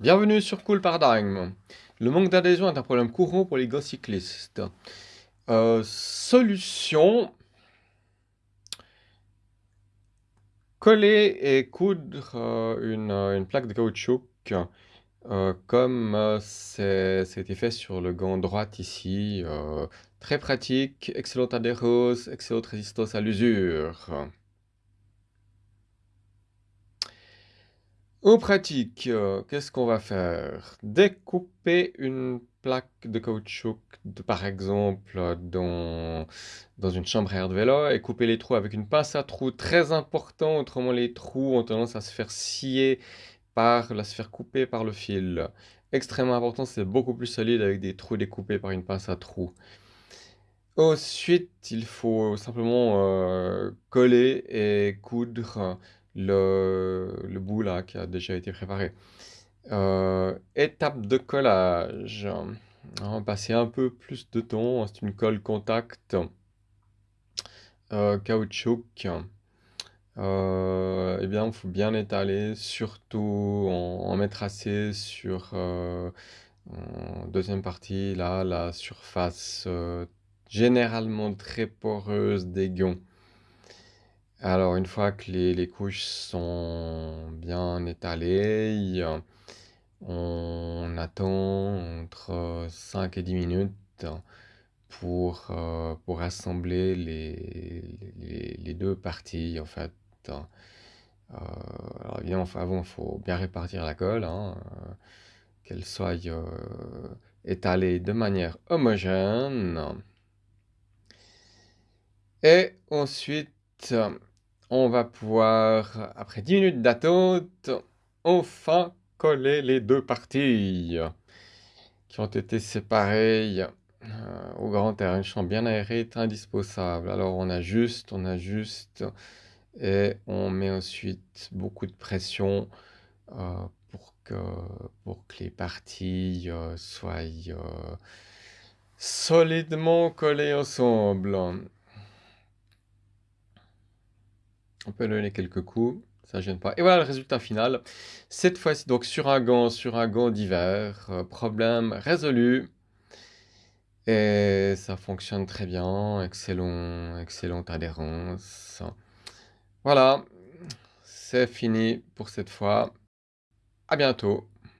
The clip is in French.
Bienvenue sur Cool Paradigm. Le manque d'adhésion est un problème courant pour les gars cyclistes. Euh, solution coller et coudre euh, une, plaque de caoutchouc euh, comme c'était fait sur le gant droit ici. très pratique, excellente adhérence, excellente résistance à l'usure. En pratique, euh, qu'est-ce qu'on va faire? Découper une plaque de caoutchouc, par exemple, dans, dans une chambre à air de vélo et couper les trous avec une pince à trous très important, autrement les trous ont tendance à se faire scier par, à se faire couper par le fil. Extrêmement important, c'est beaucoup plus solide avec des trous découpés par une pince à trous. Ensuite, il faut simplement euh, coller et coudre le, le bout là qui a déjà été préparé. Euh, étape de collage. On va passer un peu plus de temps. C'est une colle contact euh, caoutchouc. Euh, eh bien, il faut bien étaler, surtout en, mettre assez sur en deuxième partie, là, la surface généralement très poreuse des gonds. Alors, une fois que les, couches sont bien étalées, on attend entre 5 et 10 minutes pour, euh, pour assembler les, deux parties, en fait. Euh, alors, bien, avant, il faut bien répartir la colle, hein, euh, qu'elle soit étalée de manière homogène. Et ensuite, on va pouvoir, après 10 minutes d'attente, enfin coller les deux parties qui ont été séparées euh, au grand air. Une chambre bien aérée est indispensable. Alors on ajuste, on ajuste et on met ensuite beaucoup de pression euh, pour, que, pour que les parties euh, soient solidement collées ensemble. On peut donner quelques coups, ça gêne pas. Et voilà le résultat final. Cette fois-ci, donc sur un gant, sur un gant d'hiver, euh, problème résolu. Et ça fonctionne très bien, excellent, excellente adhérence. Voilà, c'est fini pour cette fois. À bientôt.